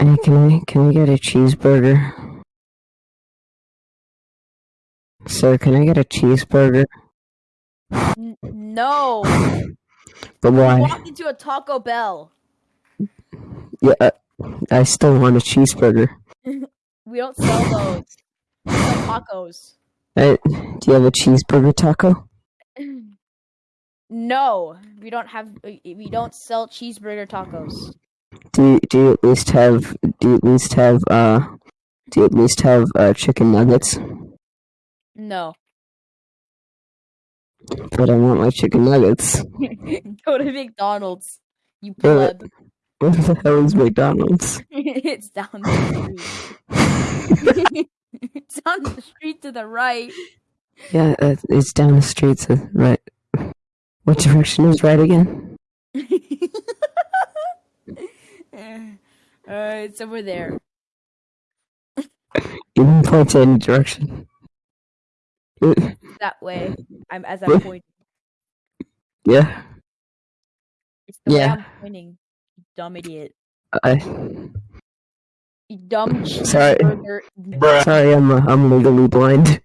Hey, can I can I get a cheeseburger? Sir, can I get a cheeseburger? N- no. But You why? walked into a Taco Bell. Yeah, uh, I still want a cheeseburger. We don't sell those. We sell tacos. Do you have a cheeseburger taco? No, we don't have. We don't sell cheeseburger tacos. Do you, do you at least have do you at least have uh do you at least have uh chicken nuggets? No. But I want my chicken nuggets. Go to McDonald's. You pleb. What the hell is McDonald's? it's down the street. it's on the street to the right. Yeah, uh, it's down the street to the right. What direction is right again? Uh, it's over there. You can point to any direction. That way. I'm as I'm pointing. Yeah, It's the way Yeah. I'm pointing. You dumb idiot. I You dumb Sorry. sorry, I'm uh, I'm legally blind.